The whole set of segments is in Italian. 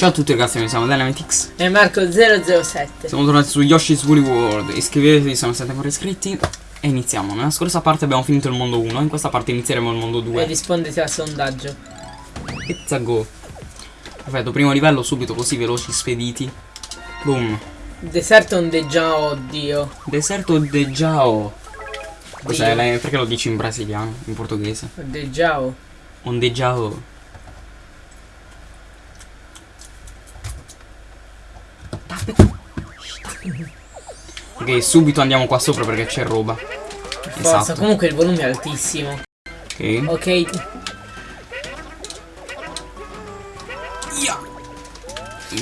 Ciao a tutti ragazzi, noi siamo Dynamitix E Marco007 Siamo tornati su Yoshi's Woolly World. Iscrivetevi se non siete ancora iscritti. E iniziamo. Nella scorsa parte abbiamo finito il mondo 1 In questa parte inizieremo il mondo 2 E rispondete al sondaggio. It's a go. Perfetto, primo livello subito così veloci, spediti. Boom. Deserto ondeggiao, oddio Deserto de Jao Cos'è? Perché lo dici in brasiliano? In portoghese? Ondeggiao Ondeggiao Ok, subito andiamo qua sopra perché c'è roba. Forza, Esatto. comunque il volume è altissimo Ok. Ok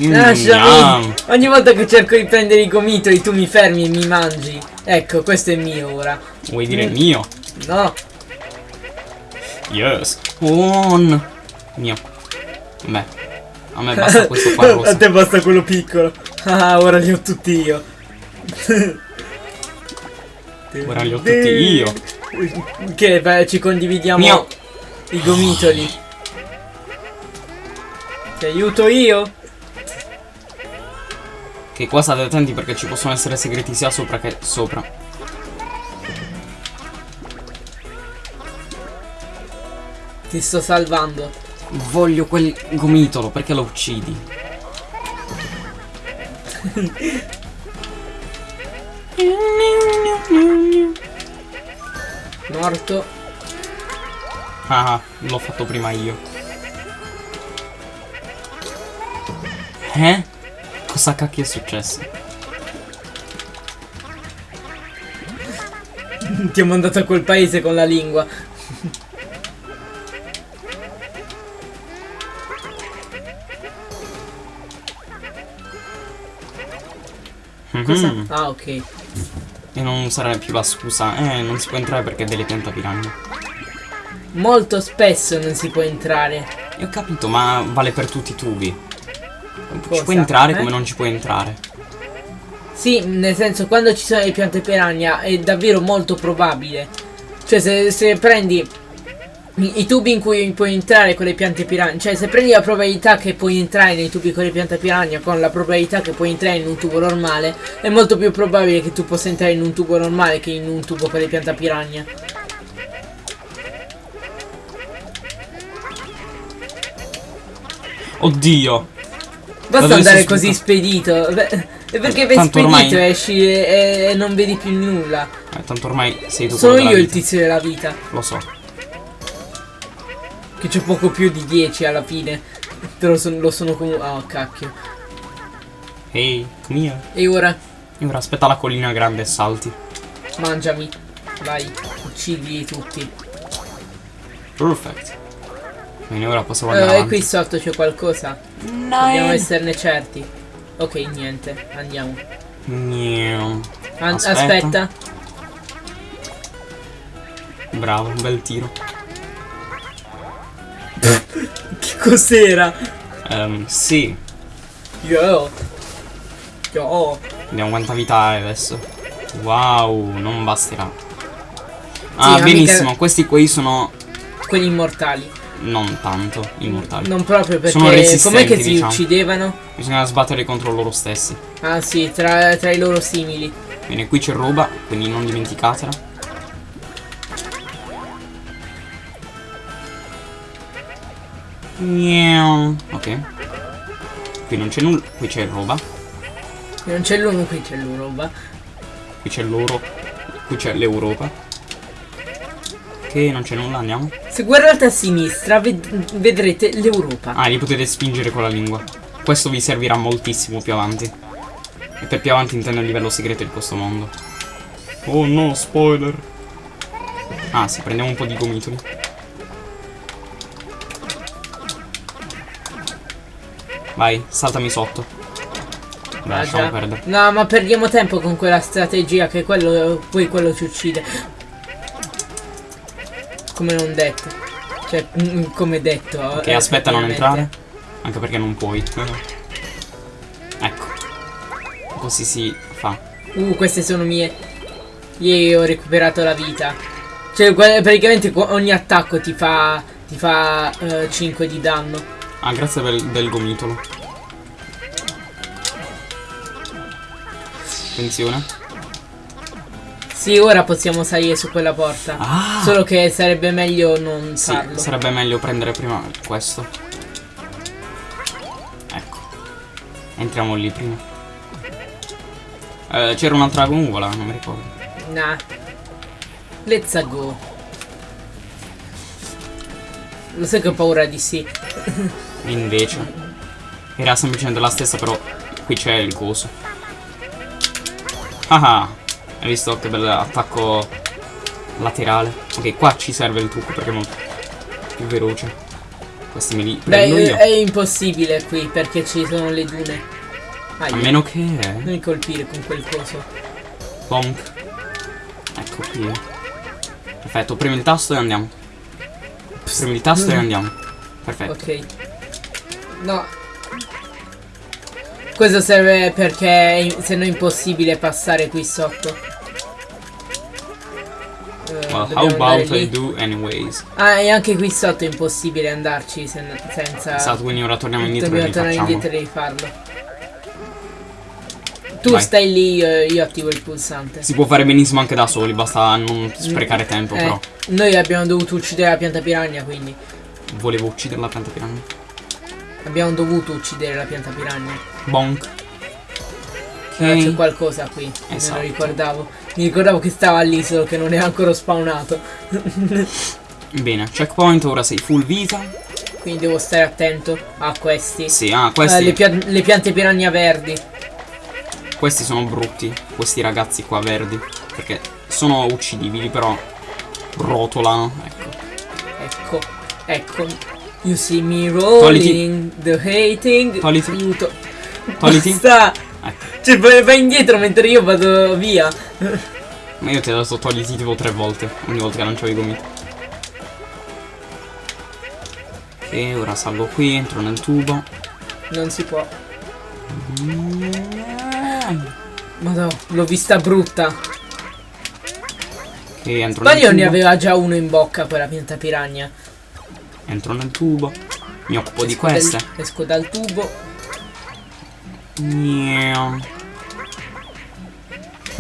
Lasciami Yum. Ogni volta che cerco di prendere i gomitoli tu mi fermi e mi mangi Ecco, questo è mio ora Vuoi dire Mm. mio? No Yes. On. Mio. Beh. A me basta questo qua rosso. te basta quello piccolo Ah, ora li ho tutti io Ora li ho tutti io. Che beh, ci condividiamo Mio. i gomitoli Ti aiuto io? Che qua state attenti perché ci possono essere segreti sia sopra che sopra. Ti sto salvando Voglio quel gomitolo, perché lo uccidi? Morto Ah, l'ho fatto prima io. Eh? Cosa cacchio è successo? Ti ho mandato a quel paese con la lingua Cosa? Mhm. Ah ok E non sarà più la scusa. Eh, non si può entrare perché è delle pianta piranha. Molto spesso non si può entrare E ho capito, ma vale per tutti i tubi. Ci Cosa? puoi entrare Eh? come non ci puoi entrare. Sì, nel senso quando ci sono le piante piranha è davvero molto probabile Cioè se, se prendi i, tubi in cui puoi entrare con le piante piranha. Cioè se prendi la probabilità che puoi entrare nei tubi con le piante piranha Con la probabilità che puoi entrare in un tubo normale È molto più probabile che tu possa entrare in un tubo normale che in un tubo con le piante piranha. Oddio! Basta andare così spedito. Beh, è perché vai Tanto spedito ormai- e esci e, e non vedi più nulla. Eh, tanto ormai sei tu Sono io il tizio della vita. Lo so. Che c'è poco più di 10 alla fine. Però son- lo sono comunque. Oh cacchio. Ehi, here. E ora E ora aspetta la collina grande e salti. mangiami. Vai, uccidi tutti. Perfect. Bene, ora possiamo Eh, andare e avanti. qui sotto c'è qualcosa. Dobbiamo esserne certi. Ok, niente, andiamo. An- Aspetta. aspetta. Bravo, un bel tiro. Che cos'era? Ehm, sì. Yo. Yo. Vediamo quanta vita hai adesso. Wow, non basterà. Sì, Ah, ma benissimo. mica- Questi qui sono Quelli immortali. non tanto immortali. Non proprio Sono perché. resistenti, Com'è che si diciamo. uccidevano? Bisogna sbattere contro loro stessi. Ah sì, tra, tra i loro simili. Bene, qui c'è roba, quindi non dimenticatela. Ok. Qui non c'è nulla. Qui c'è roba. Non c'è l'uno, qui c'è l'uroba. Qui c'è l'oro. Qui c'è l'Europa. Che non c'è nulla, andiamo. Se guardate a sinistra ved- vedrete l'Europa. Ah, li potete spingere con la lingua. Questo vi servirà moltissimo più avanti. E per più avanti intendo il livello segreto di questo mondo. Oh no, spoiler. Ah, sì, prendiamo un po' di gomitoli. Vai, saltami sotto. Beh, lasciamo perdere. No, ma perdiamo tempo con quella strategia che quello poi quello ci uccide. Come non detto. Cioè, mm, come detto. Ok, eh, aspetta a non entrare. Anche perché non puoi. ecco. Così si fa. Uh, queste sono mie. Io ho recuperato la vita. Cioè, praticamente ogni attacco ti fa. ti fa 5 di danno. Ah, grazie per, del gomitolo. Attenzione. Sì, ora possiamo salire su quella porta. Ah. Solo che sarebbe meglio non sì, farlo. sarebbe meglio prendere prima questo. Ecco. Entriamo lì prima. Eh, C'era un'altra gongola, non mi ricordo. Nah. Let's go. Lo sai che ho paura di sì. Invece. Era semplicemente la stessa, però qui c'è il coso. Ah ah. Hai visto che bel attacco laterale? Ok, qua ci serve il trucco perché è molto più veloce. Questi me li Beh, io. è impossibile qui perché ci sono le dune. Aia. A meno che... Non mi colpire con quel coso. Bonk. Ecco qui. Perfetto, premi il tasto e andiamo. Premi il tasto e andiamo. Perfetto. Ok. No. Questo serve perché se no è impossibile passare qui sotto. Eh, Well, how about I do anyways? Ah, e anche qui sotto è impossibile andarci sen- senza... Esatto, quindi ora torniamo indietro e Dobbiamo tornare rifacciamo. indietro e rifarlo. Tu Vai. stai lì, io, io attivo il pulsante. Si può fare benissimo anche da soli, basta non sprecare tempo, Eh, però. Noi abbiamo dovuto uccidere la pianta piranha, quindi. Volevo uccidere la pianta piranha. Abbiamo dovuto uccidere la pianta piranha. Bonk. Allora c'è qualcosa qui. Me Esatto. lo ricordavo. Mi ricordavo che stava lì, solo che non è ancora spawnato. Bene, checkpoint, ora sei full vita. Quindi devo stare attento a questi. Sì, ah, Eh, questi, le, pia- le piante piranha verdi. questi sono brutti. Questi ragazzi qua verdi. Perché sono uccidibili, però rotolano. Ecco. Ecco, ecco. You see me rolling, the hating. Togliti. Aiuto. Togliti. Basta. Ecco. Cioè, vai, indietro mentre io vado via. Ma io ti ho dato togliti tipo tre volte. Ogni volta che lanciavi i gomiti. E ora salgo qui, entro nel tubo. Non si può. Madonna, l'ho vista brutta. Ok, entro nel Sbaglio ne tubo. aveva già uno in bocca quella pianta piranha. Entro nel tubo. Mi occupo di Esco dal- queste. esco dal tubo. Miau.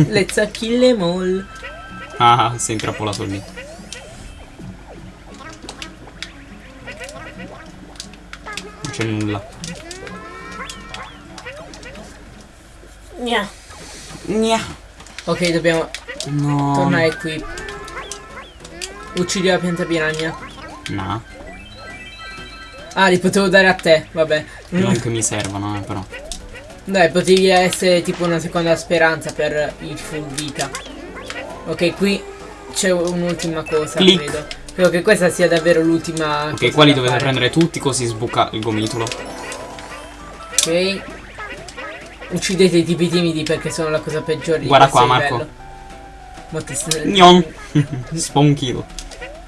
Let's kill them all. Ah, sei intrappolato lì. Non c'è nulla. Gna. Gna. Ok, dobbiamo No. tornare qui. Uccidi la pianta piranha. No. Ah, li potevo dare a te, vabbè. Mm. Non che mi servono, eh, però. Dai, potevi essere tipo una seconda speranza per il full vita. Ok, qui c'è un'ultima cosa, Click. credo. Credo che questa sia davvero l'ultima. Ok, qua li dovete fare. prendere tutti così sbuca il gomitolo. Ok. Uccidete i tipi timidi perché sono la cosa peggiore di Guarda qua, Marco. livello. Gnon. Spawn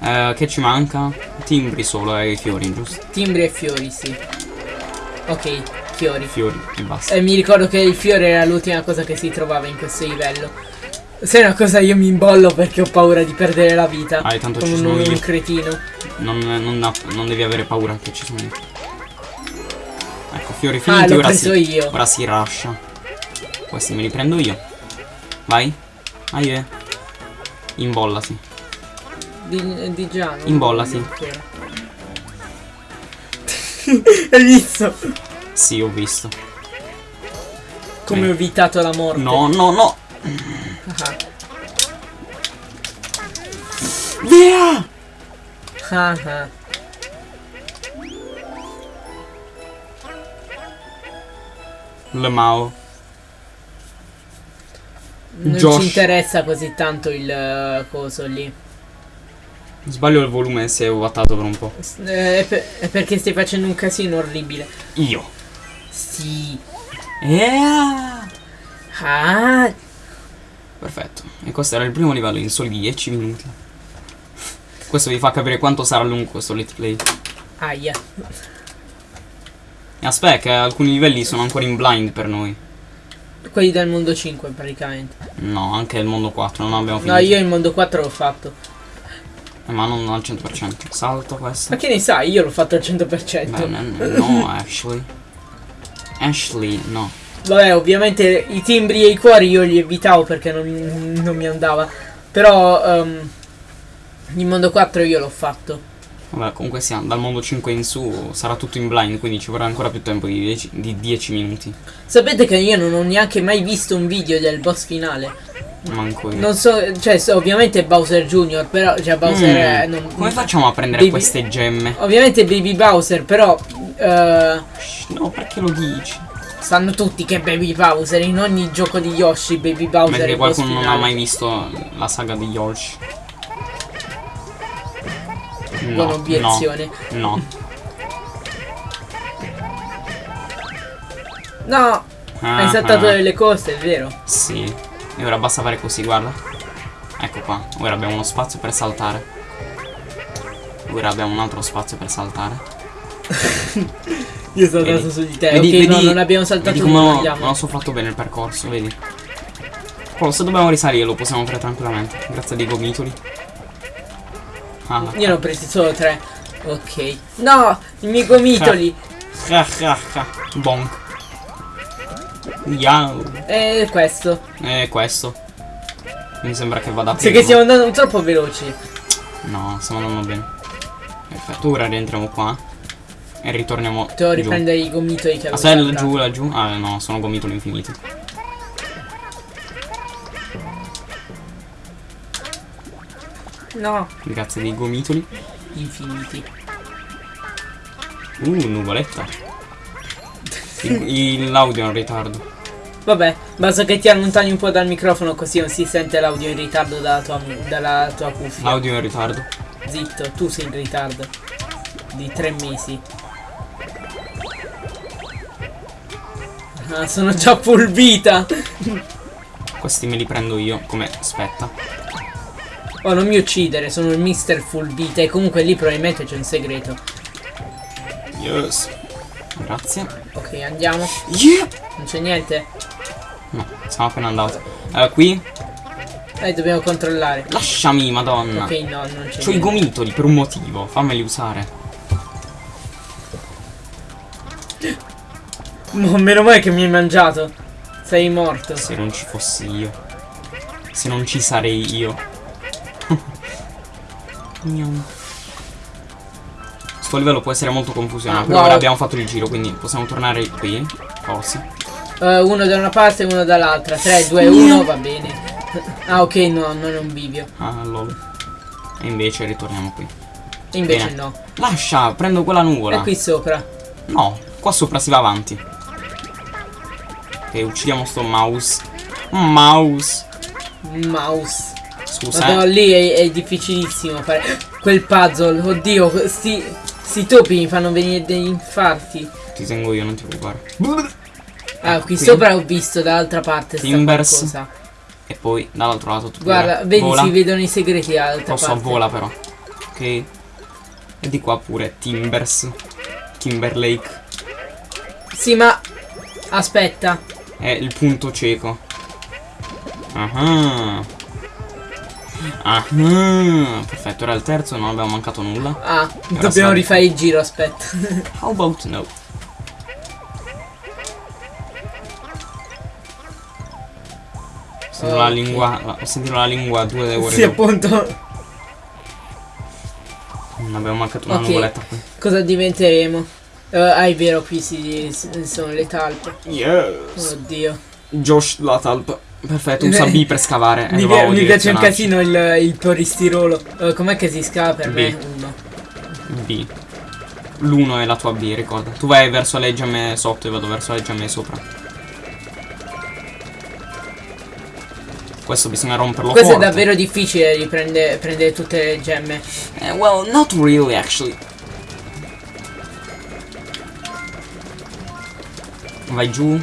Eh, che ci manca? Timbri solo e i fiori, giusto? Timbri e fiori, sì. Ok, fiori. Fiori e basta. E mi ricordo che il fiore era l'ultima cosa che si trovava in questo livello. Se è una cosa io mi imbollo perché ho paura di perdere la vita. Ah, tanto ci un, sono io. un cretino. Non, non, non devi avere paura che ci sono io. Ecco, fiori Ah, finiti, l'ho ora si, io. ora si rascia. Questi me li prendo io. Vai. Eh. Imbollati. Di, di non- Imbollati. non ancora. Hai visto? Sì, ho visto. Come ho evitato la morte. No, no, no. Ah, Via! ah, ah. Le Mao. Non Josh. ci interessa così tanto il eh, coso lì. Sbaglio il volume se ho wattato per un po'. Eh, è, per- è perché stai facendo un casino orribile. Io. Sì. Yeah! Ah, Perfetto. E questo era il primo livello in soli 10 minuti. Questo vi fa capire quanto sarà lungo questo let's play. aia. Aspetta, che alcuni livelli sono ancora in blind per noi. Quelli del mondo 5 praticamente. No, anche il mondo 4, non abbiamo finito. No, io il mondo 4 l'ho fatto. Eh, ma non al 100%. Salto questo. Ma che ne sai? Io l'ho fatto al 100%. Beh, no, Ashley. Ashley, no. Vabbè, ovviamente i timbri e i cuori io li evitavo perché non, non mi andava. Però ehm, il mondo 4 io l'ho fatto. Vabbè, comunque sia, dal mondo 5 in su sarà tutto in blind, quindi ci vorrà ancora più tempo di 10, di 10 minuti. Sapete che io non ho neanche mai visto un video del boss finale. Manco io. Non so, cioè ovviamente è Bowser Jr., però cioè Bowser Mm, è- non- Come facciamo a prendere Baby- queste gemme? Ovviamente Baby Bowser, però eh, Shh, No, perché lo dici? sanno tutti che Baby Bowser in ogni gioco di Yoshi Baby Bowser è Mentre boss qualcuno non ha mai visto la saga di Yoshi. Buona No, obiezione. no, no. No, hai Ah, saltato ah. delle cose, è vero. Sì. E ora basta fare così, guarda. Ecco qua. Ora abbiamo uno spazio per saltare. Ora abbiamo un altro spazio per saltare. Io sono andato su di te. Vedi- ok, no, vedi- non abbiamo saltato Vedi come andiamo. non ho fatto bene il percorso, vedi? Quello, se dobbiamo risalire lo possiamo fare tranquillamente. Grazie dei gomitoli. Ah, Io ne ho presi solo tre. Ok. No, i miei gomitoli. ah, ah. Bonk. Yao. E questo. E questo. Mi sembra che vada prima. che stiamo andando troppo veloci. No, stiamo andando bene. Perfetto, ora rientriamo qua. E ritorniamo Devo riprendere i gomitoli che avevo Aspetta, saltato. laggiù, laggiù. Ah no, sono gomitoli infiniti. No, Grazie dei gomitoli. infiniti. Uh, nuvoletta. L'audio è in ritardo. Vabbè, basta che ti allontani un po' dal microfono così non si sente l'audio in ritardo dalla tua, dalla tua cuffia. L'audio è in ritardo. Zitto, tu sei in ritardo. Di tre mesi. Ah, sono già full vita. Questi me li prendo io come spetta. Oh, non mi uccidere, sono il mister full vita e comunque lì probabilmente c'è un segreto. Yes. Grazie. Ok, andiamo. Yeah. Non c'è niente. No, siamo appena andati. Eh, qui. Eh, dobbiamo controllare. Lasciami, madonna. Ok, no, non c'è C'ho i gomitoli per un motivo. Fammeli usare. Mo, meno male che mi hai mangiato. Sei morto. Se non ci fossi io. Se non ci sarei io. Gnam. Sto livello può essere molto confusionale. Ah, però wow. ora abbiamo fatto il giro, quindi possiamo tornare qui. Forse. Eh, uno da una parte e uno dall'altra. 3, 2, 1, va bene. Ah, ok, no, non è un bivio. Ah, lol. E invece ritorniamo qui. E invece Bene. no. Lascia, prendo quella nuvola. È qui sopra. No, qua sopra si va avanti. Ok, uccidiamo sto mouse. Mouse. Mouse. Scusa. Madonna, eh. lì è, è difficilissimo fare quel puzzle. Oddio, sti, sti topi mi fanno venire degli infarti. Ti tengo io, non ti preoccupare. Ah, qui Qui. sopra ho visto dall'altra parte Timbers. E poi dall'altro lato tu Guarda, vedi, Vola. si vedono i segreti dall'altra Posso parte. vola però. Ok. E di qua pure Timbers. Timberlake. Sì, ma aspetta. È il punto cieco. Ah. Ah. Perfetto, era il terzo, non abbiamo mancato nulla. Ah, siamo dobbiamo di- rifare il giro, aspetta. How about no? Ho sentito la Ok. lingua. Ho sentito la lingua due ore sì, appunto. Non abbiamo mancato una Ok. nuvoletta qui. Cosa diventeremo? Eh, ah, è vero, qui si, si- sono le talpe. Yes. Oddio. Josh la talpa. Perfetto, usa B per scavare. Mi, pi- mi piace un casino il, il polistirolo. Eh, com'è che si scava per B. me? Uno. B. L'1 è la tua B, ricorda. Tu vai verso le gemme sotto e vado verso le gemme sopra. Questo bisogna romperlo Questo è forte. davvero difficile riprendere prendere tutte le gemme. Eh, well, not really actually. Vai giù.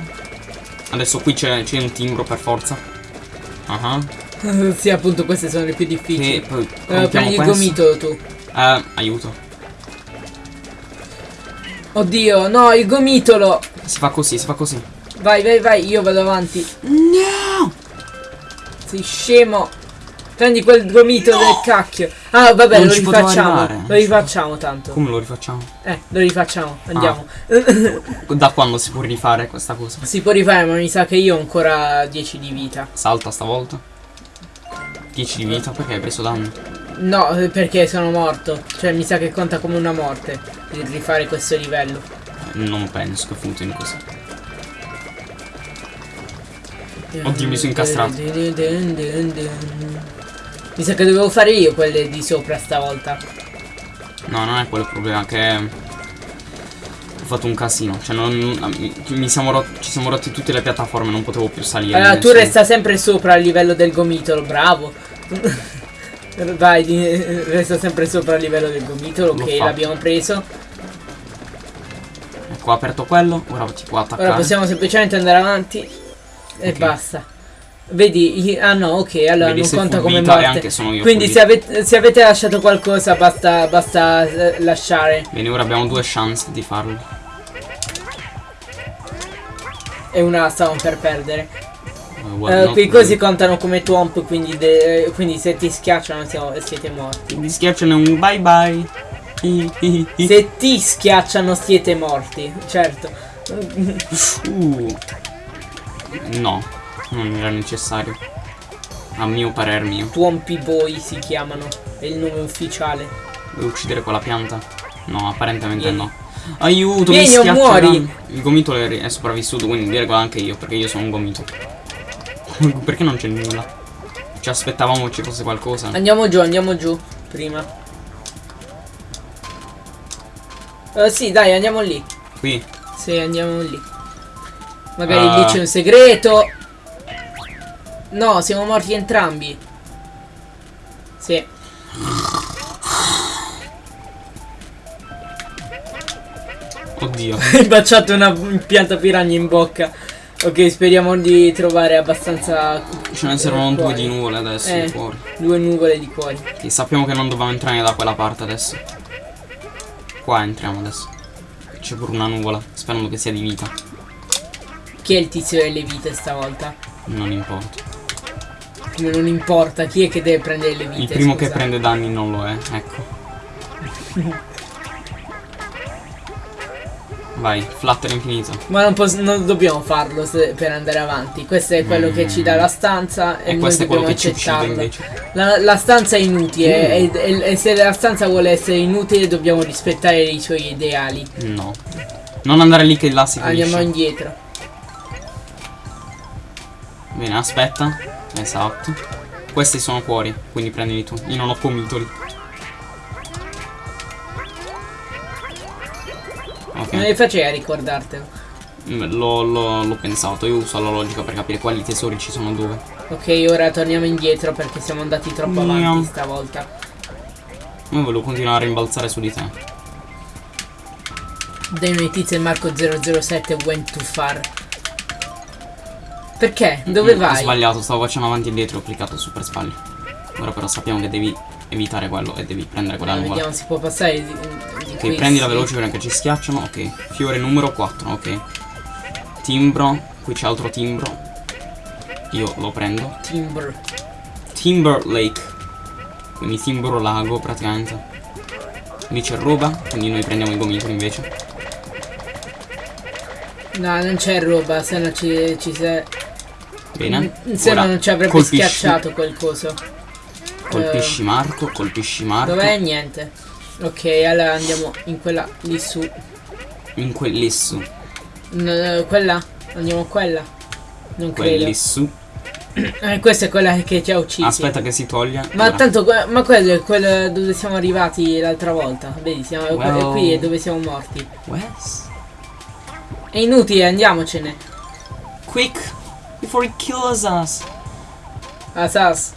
Adesso qui c'è un timbro per forza. Ah. sì, appunto, queste sono le più difficili. E poi Eh, compiamo prendi il gomito tu. Eh, aiuto. Oddio, no, il gomitolo. Si fa così, si fa così. Vai, vai, vai, io vado avanti. No! Sei scemo. Prendi quel gomito del cacchio. Ah, vabbè, Non lo rifacciamo. arrivare. Lo rifacciamo tanto. Come lo rifacciamo? Eh, lo rifacciamo. Andiamo. Da quando si può rifare questa cosa? si può rifare, ma mi sa che io ho ancora 10 di vita. Salta stavolta. 10 di vita perché hai preso danno. No, eh, perché sono morto. Cioè, mi sa che conta come una morte. Il rifare questo livello. Non penso che funzioni così. Oddio, mi sono incastrato. Mi sa che dovevo fare io quelle di sopra stavolta. No, non è quello il problema, che ho fatto un casino. Cioè, non, siamo ci siamo rotti tutte le piattaforme, non potevo più salire. Allora, tu Nessuno- resta sempre sopra il livello del gomitolo, bravo. Vai, resta sempre sopra il livello del gomitolo, ok, l'abbiamo preso. Ecco, ho aperto quello, ora ti può attaccare. Ora possiamo semplicemente andare avanti e Ok. basta. Vedi, ah no, ok, allora Vedi, non conta come morte. anche sono io Quindi se avete, se avete lasciato qualcosa basta, basta eh, lasciare. Bene, ora abbiamo due chance di farlo. E una stavamo per perdere. Well, Eh, not quei really. cosi contano come twomp, quindi, quindi se ti schiacciano siamo- siete morti. Mi schiacciano un bye bye. Se ti schiacciano siete morti, certo. Uh. No, non era necessario. A mio parer mio. Twompy Boy si chiamano, è il nome ufficiale. Vuoi uccidere quella pianta? No, apparentemente Vieni. no. Aiuto, Vieni mi schiaccia muori. Il gomitolo è, sopravvissuto, quindi direi anche io, perché io sono un gomito. perché non c'è nulla? Ci aspettavamo ci fosse qualcosa. Andiamo giù, andiamo giù, prima. Eh, sì, dai, andiamo lì. Qui. Sì, andiamo lì. Magari Ah. lì c'è un segreto. No, siamo morti entrambi. Sì. Oddio. Hai baciato una pianta piranha in bocca. Ok, speriamo di trovare abbastanza. Ce ne servono due cuori. di nuvole adesso Eh. fuori. Due nuvole di cuori. Che sappiamo che non dobbiamo entrare da quella parte adesso. Qua entriamo adesso. C'è pure una nuvola, sperando che sia di vita. Chi è il tizio delle vite stavolta? Non importa. Come non importa, chi è che deve prendere le vite? Il primo che scusa? prende danni non lo è, ecco. Vai, flutter infinito. Ma non, non dobbiamo farlo per andare avanti. Questo è quello che ci dà la stanza e, E noi questo è quello dobbiamo che ci uccide accettarlo. invece. La, la stanza è inutile Mm. e, e- e se la stanza vuole essere inutile dobbiamo rispettare i suoi ideali. No. Non andare lì che là si Andiamo finisce. indietro. Bene, aspetta. Esatto. Questi sono cuori, quindi prendili tu. Io non ho pomitoli. Ok. Come facei a ricordartelo? Mm, L'ho, pensato, io uso la logica per capire quali tesori ci sono dove. Ok, ora torniamo indietro perché siamo andati troppo avanti stavolta. Io volevo continuare a rimbalzare su di te. Dai noi tizio e Marco 007 went too far. Perché? Dove Mm, Ho vai? sbagliato, stavo facendo avanti e dietro, ho cliccato su per sbaglio. Ora però sappiamo che devi evitare quello e devi prendere quella Eh, nuvola. vediamo se può passare di, di Ok, prendila sì. veloce perché ci schiacciano. Ok, fiore numero 4, ok. Timbro, qui c'è altro timbro. Io lo prendo. Timber. Timber Lake. Quindi timbro lago praticamente. Lì c'è roba, quindi noi prendiamo i gomitoli invece. No, non c'è roba, se no ci, ci se... Bene. Se no Ora non ci avrebbe colpisci- schiacciato quel coso. Colpisci Marco, colpisci Marco. Dov'è? Niente. Ok, allora andiamo in quella lì su. In quelli su. No, quella? Andiamo quella? Non credo. Quelli su. Eh, questa è quella che ci ha uccisi. Aspetta che si toglia. Ma Ora. tanto, ma quello è quello dove siamo arrivati l'altra volta. Vedi, siamo Well. qui è dove siamo morti. Wes? È inutile, andiamocene. Quick! Before he kills us! Asas,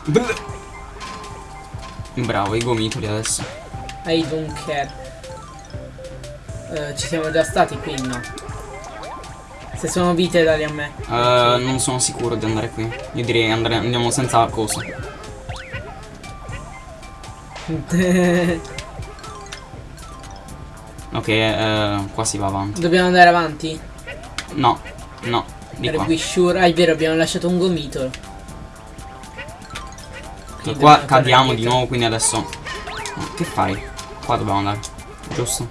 Bravo, i gomitoli adesso. I don't care. Eh, ci siamo già stati qui, no? Se sono vite dali a me. Eh, non sono sicuro di andare qui. Io direi andare, andiamo senza cosa. Ok, eh, qua si va avanti. Dobbiamo andare avanti? No, no, di Are qua. we sure? Ah, è vero, abbiamo lasciato un gomitolo. Qua dobbiamo cadiamo di nuovo, quindi adesso... Che fai? Qua dobbiamo andare. Giusto?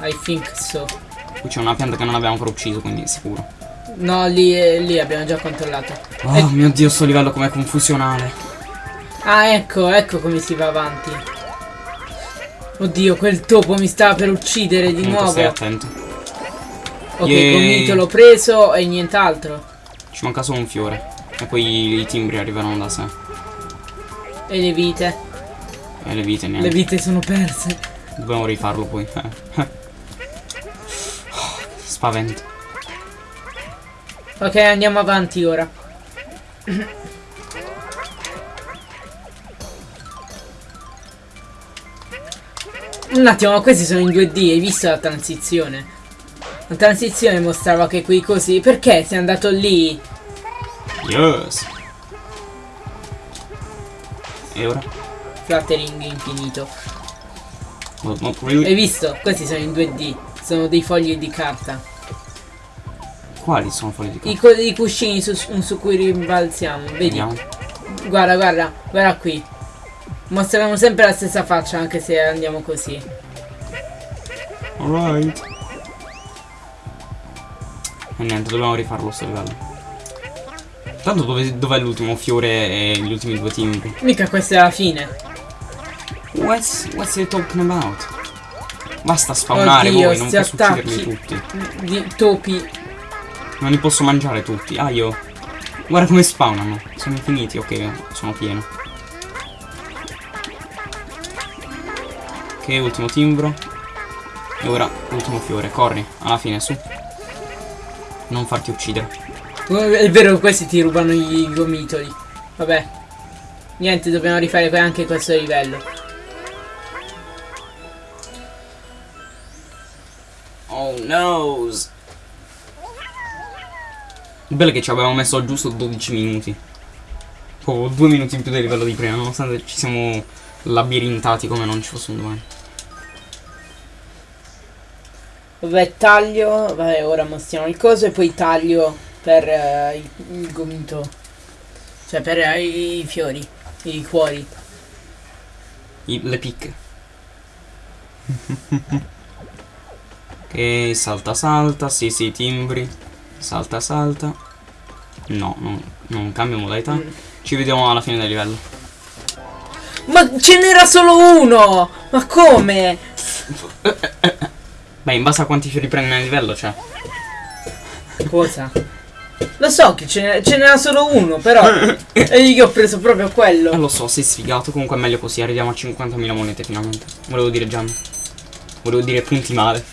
I think so. Qui c'è una pianta che non abbiamo ancora ucciso, quindi sicuro. No, lì, eh, lì abbiamo già controllato. Oh mio dio, sto livello com'è confusionale. Ah, ecco, ecco come si va avanti. Oddio, quel topo mi stava per uccidere di Comunque nuovo. stai attento. Ok, Yay. gomito l'ho preso e nient'altro. Ci manca solo un fiore. E poi i timbri arriveranno da sé. E le vite. E le vite Le niente. vite sono perse. Dobbiamo rifarlo poi. Spavento. Ok, andiamo avanti ora. Un attimo, ma questi sono in 2D, hai visto la transizione? La transizione mostrava che qui così. Perché sei andato lì? Yes. E ora? Fluttering infinito. Not, not really. Hai visto? Questi sono in 2D. Sono dei fogli di carta. Quali sono fuori di qua? I, i cuscini su, su cui rimbalziamo. Vedi? Vediamo. Guarda, guarda, guarda qui. Mostrano sempre la stessa faccia anche se andiamo così. Alright. E niente, dobbiamo rifarlo sto livello. Tanto dove, dov'è l'ultimo fiore e gli ultimi due timbri? Mica questa è la fine. What's, what's he talking about? Basta spawnare Oddio, voi, non posso ucciderli tutti. Di topi. Non li posso mangiare tutti. Ah, io. Guarda come spawnano. Sono infiniti, ok, sono pieno. Ok, ultimo timbro. E ora ultimo fiore. Corri, alla fine, su. Non farti uccidere. È vero, questi ti rubano i gomitoli. Vabbè. Niente, dobbiamo rifare anche questo livello. Oh noes. Il bello è che ci avevamo messo giusto 12 minuti. Oh, due minuti in più del livello di prima, nonostante ci siamo labirintati come non ci fosse un domani. Vabbè, taglio. Vabbè, ora mostriamo il coso e poi taglio per eh, il, il gomito. Cioè per eh, i, i fiori, i cuori. I- le picche. ok, salta salta, sì sì, timbri. Salta salta. No, non, non cambia modalità. Mm. Ci vediamo alla fine del livello. Ma ce n'era solo uno! Ma come? Beh, in base a quanti fiori prendi nel livello, cioè. Cosa? Lo so che ce n'era, solo uno, però. e io ho preso proprio Eh, quello. lo so, sei sfigato. Comunque è meglio così. Arriviamo a 50.000 monete finalmente. Volevo dire Gian. Volevo dire punti male.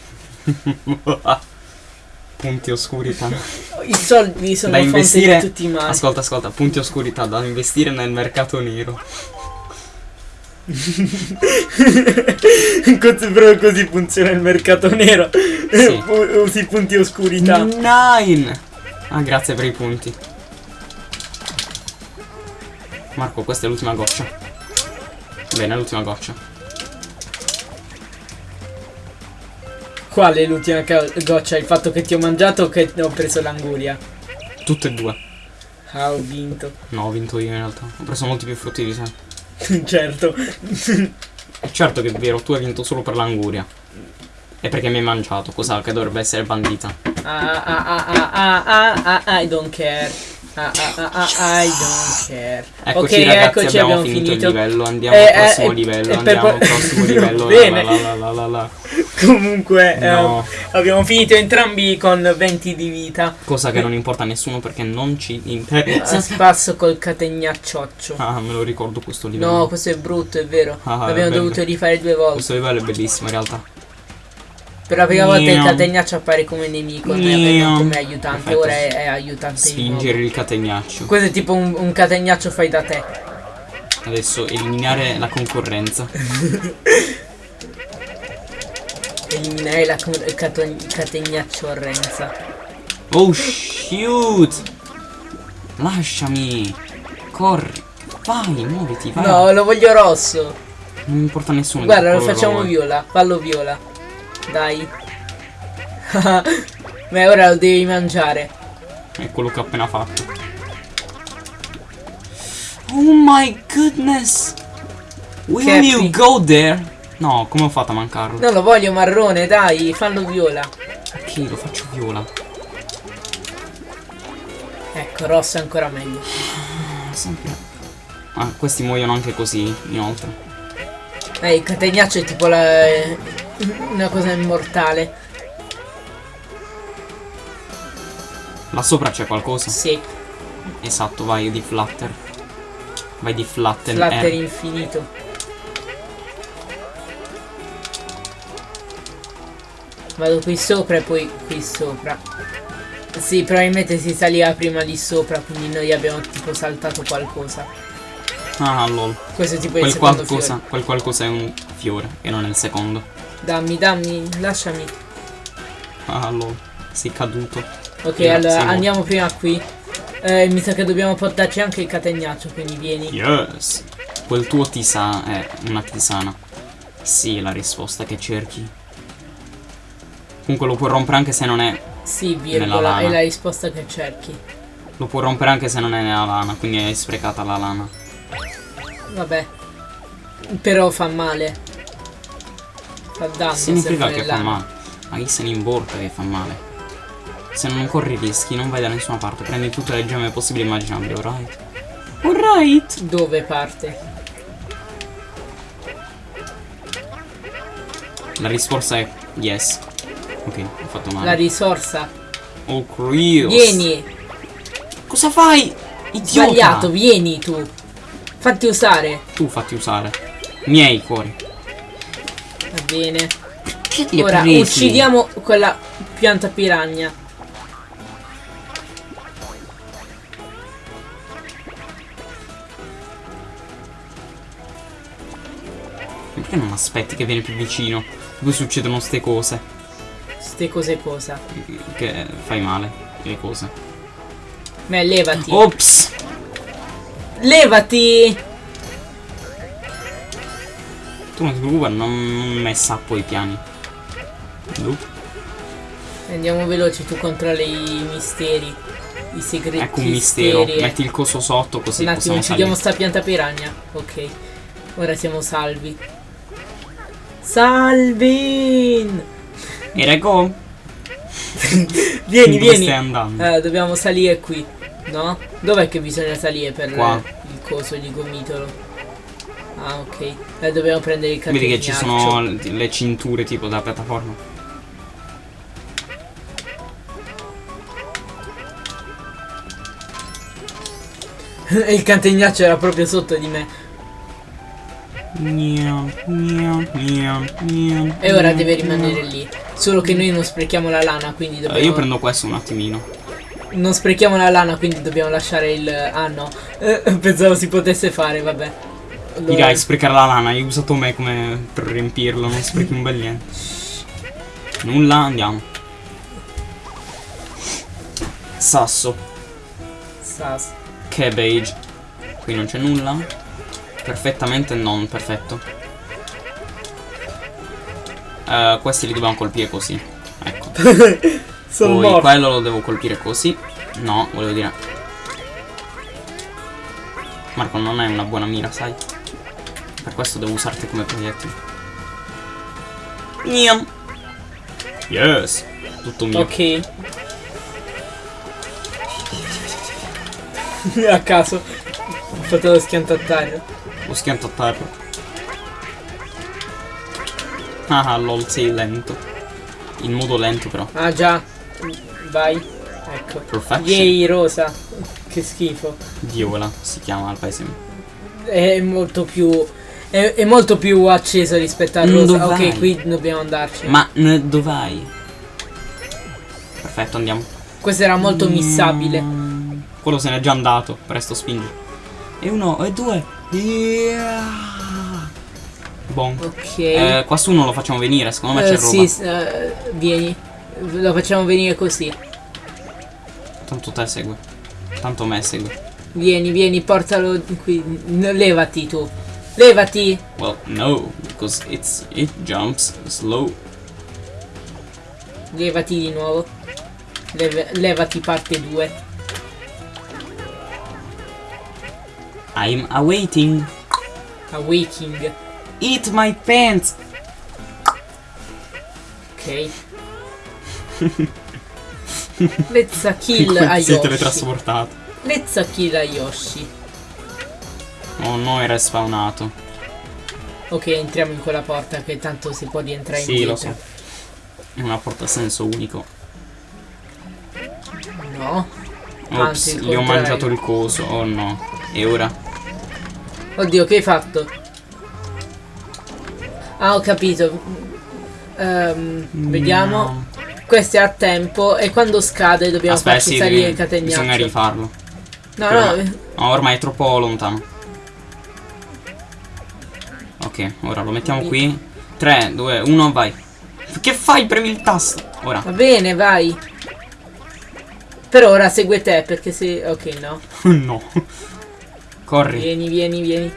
punti oscurità. I soldi sono Da investire- di tutti i mali. Ascolta, ascolta. Punti oscurità da investire nel mercato nero. Però così funziona il mercato nero. Sì. Usi punti oscurità. Nine! Ah, grazie per i punti. Marco, questa è l'ultima goccia. Bene, l'ultima goccia. Qual è l'ultima goccia? Il fatto che ti ho mangiato o che ho preso l'anguria? Tutte e due. Ah, ho vinto. No, ho vinto io in realtà. Ho preso molti più frutti di te. certo. Certo che è vero, tu hai vinto solo per l'anguria. E perché mi hai mangiato, cosa che dovrebbe essere bandita. Ah, ah, ah, ah, ah, ah, ah, I don't care. Ah, ah, ah, ah, I don't care. Eccoci ok, ragazzi, eccoci, abbiamo, finito, il livello, andiamo al Eh, prossimo eh, livello, e per andiamo al prossimo livello. Bene. La, la, la, la. Comunque, No. eh, abbiamo finito entrambi con 20 di vita. Cosa che non importa a nessuno perché non ci interessa. Spasso col categnaccioccio. Ah, me lo ricordo questo livello. No, questo è brutto, è vero. Ah, L'abbiamo dovuto rifare due volte. Questo livello è bellissimo in realtà. Per la prima volta il Miau. categnaccio appare come nemico, avevamo come aiutante, Perfetto. ora è, è aiutante. Spingere il catenaccio. Questo è tipo un, un categnaccio fai da te. Adesso eliminare la concorrenza. Eliminare la con- il cato- categnaccio orrenza. Oh shoot! Lasciami! Corri! Vai, muoviti, vai! No, lo voglio rosso. Non importa nessuno. Guarda, lo facciamo viola. Fallo viola. Dai. Beh, ora lo devi mangiare. È quello che ho appena fatto. Oh my goodness! Will Cappy. you go there? No, come ho fatto a mancarlo? Non lo voglio marrone, dai, fallo viola. Ok, lo faccio viola. Ecco, rosso è ancora meglio. Ah, Sempre. Ah, questi muoiono anche così, inoltre. Eh, il catenaccio è tipo la... una cosa immortale. Là sopra c'è qualcosa? Sì, Esatto, vai di flutter. Vai di flutter. flatter eh. infinito. Vado qui sopra e poi qui sopra. Sì, probabilmente si saliva prima di sopra, quindi noi abbiamo tipo saltato qualcosa. Ah, lol. Questo tipo Quel qualcosa, quel qualcosa è un fiore e non è il secondo. Dammi, dammi, lasciami. Ah, lol. Sei caduto. Ok, Grazie, allora mo. andiamo prima qui. Eh, mi sa che dobbiamo portarci anche il catenaccio, quindi vieni. Yes. Quel tuo tisa è una tisana. Sì, è la risposta che cerchi. Comunque lo puoi rompere anche se non è. Sì, virgola, è la risposta che cerchi. Lo puoi rompere anche se non è nella lana, quindi hai sprecata la lana. Vabbè. Però fa male. Fa danno. Significa che fa male. Ma chi se ne importa che fa male? Se non corri rischi, non vai da nessuna parte. Prendi tutte le gemme possibili e immaginabili, alright? Alright! Dove parte? La risposta è yes. Ok, ho fatto La male. risorsa. oh, Crios. Vieni. Cosa fai? Idiota! Sbagliato, vieni tu. Fatti usare. Tu fatti usare. Miei cuori. Bene. Che Ora presi? uccidiamo quella pianta piranha. Perché non aspetti che viene più vicino? Poi succedono ste cose. Ste cose cosa. Che fai male. Le cose. Beh, levati. Ops! Levati! Tu non ti preoccupare, non messa poi i piani. Nope. Andiamo veloci, tu controlli i misteri. I segreti. Ecco un mistero. misteri. Metti il coso sotto così Un attimo, uccidiamo sta pianta piranha. Ok. Ora siamo salvi. Salvin! E rego? Vieni, Dove vieni. stai andando? Eh, dobbiamo salire qui. No? Dov'è che bisogna salire per Qua. il coso di gomitolo? Ah, ok. Eh, dobbiamo prendere il Vedi che ci sono le cinture tipo da piattaforma. il catenaccio era proprio sotto di me. Miau, miau, miau, E ora deve rimanere lì. Solo che noi non sprechiamo la lana, quindi Eh, dobbiamo... Io prendo questo un attimino. Non sprechiamo la lana, quindi dobbiamo lasciare il... Ah no. Eh, pensavo si potesse fare, vabbè. Allora- Direi sprecare la lana, hai usato me come per riempirlo, non sprechi un bel niente. Nulla, andiamo. Sasso, Sas. cabbage. Qui non c'è nulla. Perfettamente non perfetto. Eh, questi li dobbiamo colpire così. Ecco. Sono Poi morto. quello lo devo colpire così. No, volevo dire. Marco non è una buona mira, sai? Per questo devo usarti come proiettile. Niam. Yes. Tutto mio. Ok. A caso. Ho fatto lo schianto a terra. Lo schianto a terra. Ah, lol, sei lento. In modo lento però. Ah già. Vai. Ecco. Perfection. Yay, rosa. Che schifo. Viola si chiama al paese. È molto più... È, è molto più acceso rispetto al Mm, rosa. dove vai? Ok, qui dobbiamo andarci. Ma n- dov'hai? Perfetto, andiamo. Questo era molto missabile. Mm, Quello se n'è già andato. Presto spingi. E uno, e due. Yeah. Bon. Ok. Eh, qua su non lo facciamo venire, secondo me Eh, c'è sì, roba. s- eh, vieni. Lo facciamo venire così. Tanto te segue. Tanto me segue. Vieni, vieni, portalo qui. Levati tu. Levati. Well, no, because it's it jumps slow. Levati di nuovo. Leve- levati parte 2. I'm awaiting. A waking. Eat my pants. Ok. Let's kill a Yoshi. teletrasportato. Let's kill a Yoshi. Oh no, era spawnato. Ok, entriamo in quella porta che tanto si può rientrare Sì, lo indietro. so. È una porta a senso unico. No. Ops, Anzi, gli ho mangiato il coso. Oh no. E ora? Oddio, che hai fatto? Ah, ho capito. Vediamo. No. Questo è a tempo e quando scade dobbiamo Aspetta, farci sì, salire devi- il catenaccio. bisogna rifarlo. No, Però- no, No, ormai è troppo lontano. Ok, ora lo mettiamo qui. 3, 2, 1, vai. Che fai? Premi il tasto. Ora. va bene, vai. Per ora segue te perché se... Ok, no. no. Corri. Vieni, vieni, vieni.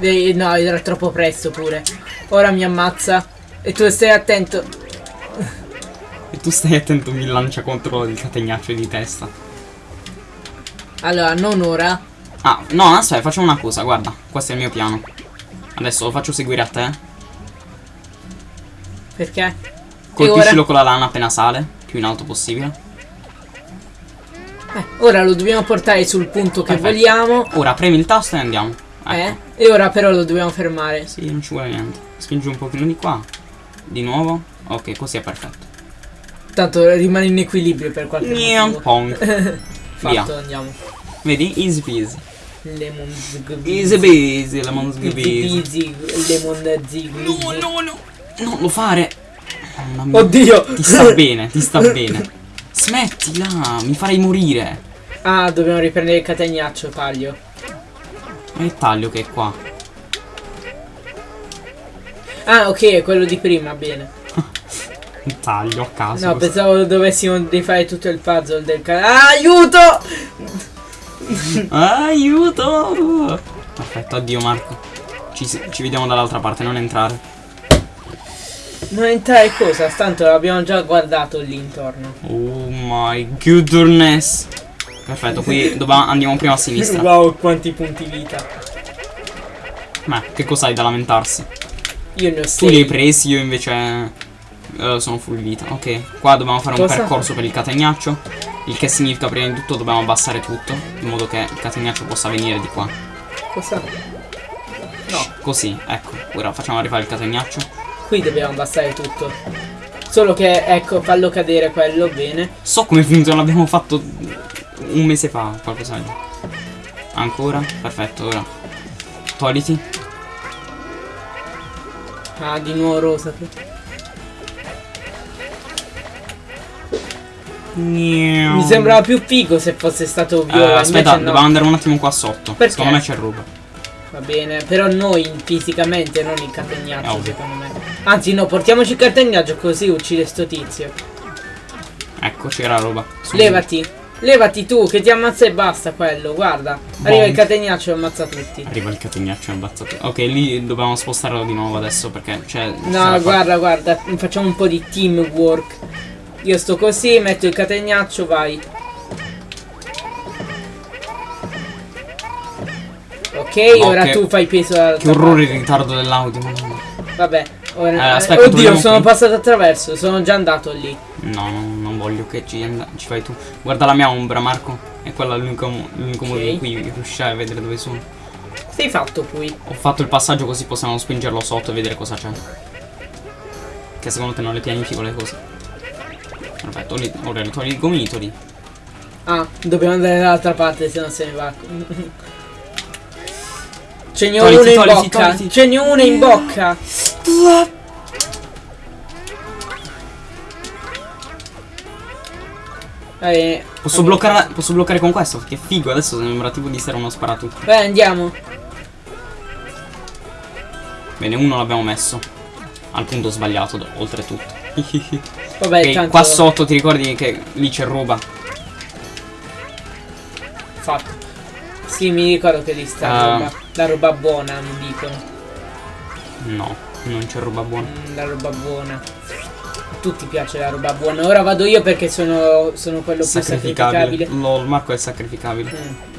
Eh, no, era troppo presto pure. Ora mi ammazza. E tu stai attento. E tu stai attento, mi lancia contro il catenaccio di testa. Allora, non ora. Ah, no, aspetta, facciamo una cosa, guarda. Questo è il mio piano. Adesso lo faccio seguire a te. Perché? Colpiscilo con la lana appena sale. Più in alto possibile. Eh, ora lo dobbiamo portare sul punto che Perfetto. vogliamo. Ora premi il tasto e andiamo. Ecco. Eh? E ora però lo dobbiamo fermare. Sì, non ci vuole niente. Spingi un pochino di qua. Di nuovo. Ok, così è perfetto. Tanto rimane in equilibrio per qualche Niam motivo. pong. Fatto, Via. andiamo. Vedi? Easy peasy. Lemon zig Easy peasy, lemon peasy, lemon zig No, no, no. Non lo fare. Mamma. Oddio! Ti sta bene, ti sta bene. Smettila, mi farei morire. Ah, dobbiamo riprendere il catenaccio, taglio. Ma il taglio che è qua. Ah, ok, è quello di prima, bene. Il taglio a caso. No, pensavo dovessimo rifare tutto il puzzle del ca- ah, aiuto! Aiuto! Perfetto, addio Marco. Ci, ci vediamo dall'altra parte, non entrare. Non entrare cosa? Tanto l'abbiamo già guardato lì intorno. Oh my goodness. Perfetto, qui andiamo prima a sinistra. wow, quanti punti vita. Ma che cos'hai da lamentarsi? Io ne ho Tu li hai sei. presi, io invece eh, sono full vita. Ok, qua dobbiamo fare un Cosa? percorso per il catenaccio. Il che significa prima di tutto dobbiamo abbassare tutto. In modo che il catenaccio possa venire di qua. Cosa? No, Così, ecco. Ora facciamo rifare il catenaccio. qui dobbiamo abbassare tutto. Solo che, ecco, fallo cadere quello, bene. So come funziona, l'abbiamo fatto un mese fa, qualcosa. Ancora? Perfetto, ora. Togliti. Ah, di nuovo rosa. Mi sembrava più figo se fosse stato viola. aspetta, invece no. dobbiamo andare un attimo qua sotto. Perché? Secondo me c'è roba. Va bene, però noi fisicamente, non il ovvio. secondo me. Anzi, no, portiamoci il catenaccio così uccide sto tizio. Ecco, c'era roba. Su. Levati. Levati tu, che ti ammazza e basta quello, guarda. Arriva Boom. il catenaccio e ammazza tutti. Arriva il catenaccio e ammazza tutto. Ok, lì dobbiamo spostarlo di nuovo adesso perché c'è. No, guarda, guarda, facciamo un po' di teamwork. Io sto così, metto il catenaccio, vai. Ok, No, ora che- tu fai peso alla Che orrore il ritardo dell'audio. Vabbè, ora... Eh, aspetta, Oddio, sono qui. passato attraverso, sono già andato lì. No, no, non voglio che ci, ci fai tu. Guarda la mia ombra, Marco. È quella l'unico, l'unico modo in cui riuscirai a vedere dove sono. Sei fatto qui. Ho fatto il passaggio così possiamo spingerlo sotto e vedere cosa c'è. Che secondo te non le pianifico le cose. Perfetto, li- ora togli i gomitoli. Ah, dobbiamo andare dall'altra parte, se no se ne va. Ce n'è uno in bocca. togliti. Ce n'è uno in bocca. Eh, Posso bloccare, posso bloccare con questo? Che figo, adesso sembra tipo di essere uno sparatutto. Vai, andiamo. Bene, uno l'abbiamo messo. Al punto sbagliato, oltretutto. Vabbè, Ok, tanto qua sotto ti ricordi che lì c'è roba? fatto. Sì, mi ricordo che lì sta Ah. roba. La roba buona, mi dicono. No, non c'è roba buona. Mm, la roba buona. tutti piace la roba buona. Ora vado io perché sono, sono quello più Sacrificabile. sacrificabile. Lol, Marco è sacrificabile.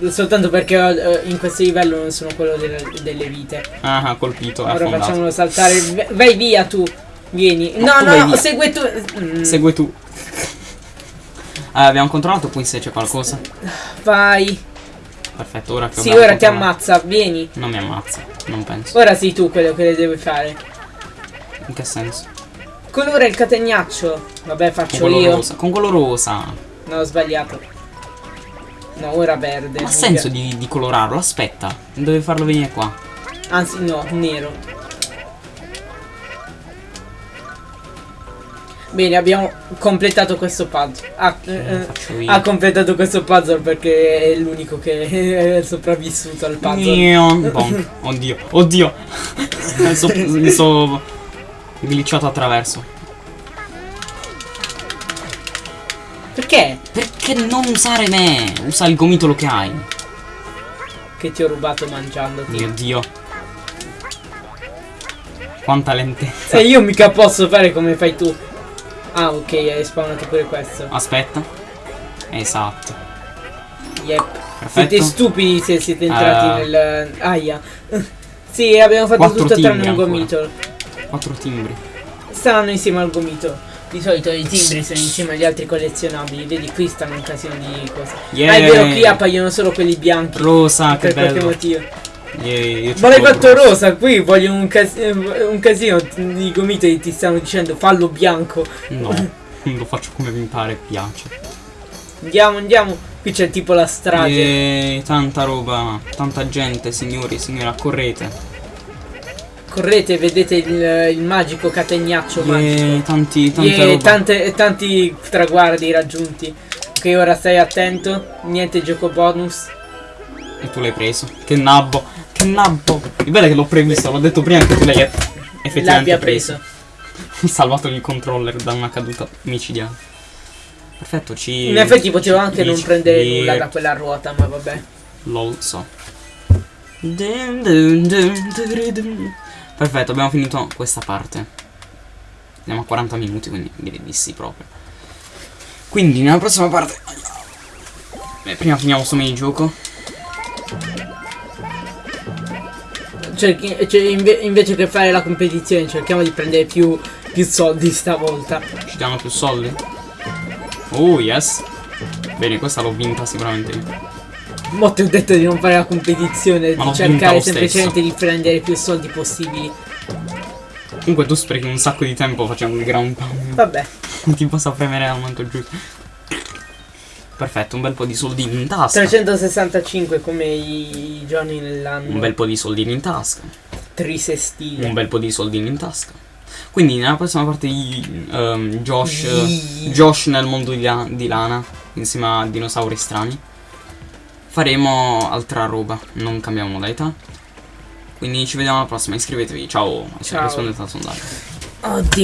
Mm, Soltanto perché eh, in questo livello non sono quello delle, delle vite. Ah, colpito, Ora affondato. facciamolo saltare. Vai via tu. Vieni. No, no, no, via. segue tu. Mm, Segue tu. Ah, abbiamo controllato qui se c'è qualcosa. Vai. Perfetto, ora che Sì, ora ti ammazza. Vieni. Non mi ammazza, non penso. Ora sei tu quello che le devi fare. In che senso? Colora il catenaccio. Vabbè, Con faccio quello io. rosa. Con quello rosa. No, ho sbagliato. No, ora verde. Ma ha senso di, di colorarlo? Aspetta, deve farlo venire qua. Anzi, no, nero. Bene, abbiamo completato questo puzzle. Ha, eh, Lo eh, io. ha completato questo puzzle perché è l'unico che è sopravvissuto al puzzle. Bonk. Oddio, oddio. mi so, mi so glitchato attraverso. Perché? Perché non usare me? Usa il gomitolo che hai. Che ti ho rubato mangiandoti. Mio dio. Quanta lentezza. E io mica posso fare come fai tu. Ah, ok, hai spawnato pure questo. Aspetta. Esatto. Yep. Perfetto. Siete stupidi se siete entrati Eh. nel. Aia. sì, abbiamo fatto tutto tranne un gomitolo. Quattro timbri. Stanno insieme al gomito. Di solito i timbri sono insieme agli altri collezionabili. Vedi, qui stanno un casino di cose. Yeah. Ah, è vero, qui appaiono solo quelli bianchi. Rosa, che per qualche bello. motivo. Ma l'hai fatto rosa, qui voglio un, cas- un casino di gomiti ti stanno dicendo fallo bianco. No, lo faccio come mi pare, piace. Andiamo, andiamo. Qui c'è tipo la strage. Yeah, tanta roba, tanta gente, signori, signora, correte. Correte, vedete il, il magico catenaccio magico. Yeah, tanti, roba. tante, tanti traguardi raggiunti. Ok, ora stai attento. Niente gioco bonus. E tu l'hai preso. Che nabbo, che nabbo. Il bello è che l'ho previsto, l'ho detto prima che tu l'hai effettivamente L'abbia preso. Ho salvato il controller da una caduta micidiale. Perfetto, ci... In effetti potevo anche non prendere nulla da quella ruota, ma vabbè. Lol, so. Perfetto, abbiamo finito questa parte. Andiamo a 40 minuti, quindi direi di sì proprio. Quindi nella prossima parte... Beh, prima finiamo sto minigioco. Cerchi- cioè, inve- invece che fare la competizione, cerchiamo di prendere più, più soldi stavolta. Ci danno più soldi? Oh, yes. Bene, questa l'ho vinta sicuramente io. Mo ti ho detto di non fare la competizione, Ma di cercare semplicemente di prendere più soldi possibili. Comunque tu sprechi un sacco di tempo facendo il ground pound. Vabbè, Non ti posso premere al momento giusto. Perfetto, un bel po' di soldini in tasca. 365 come i, giorni nell'anno. Un bel po' di soldini in tasca. trisestile. Un bel po' di soldini in tasca. Quindi nella prossima parte di ehm, Josh, Sì. Josh nel mondo di, La- di Lana, insieme a dinosauri strani, faremo altra roba, non cambiamo modalità. Quindi ci vediamo alla prossima, iscrivetevi, ciao, Ciao. rispondete al sondaggio. Oddio.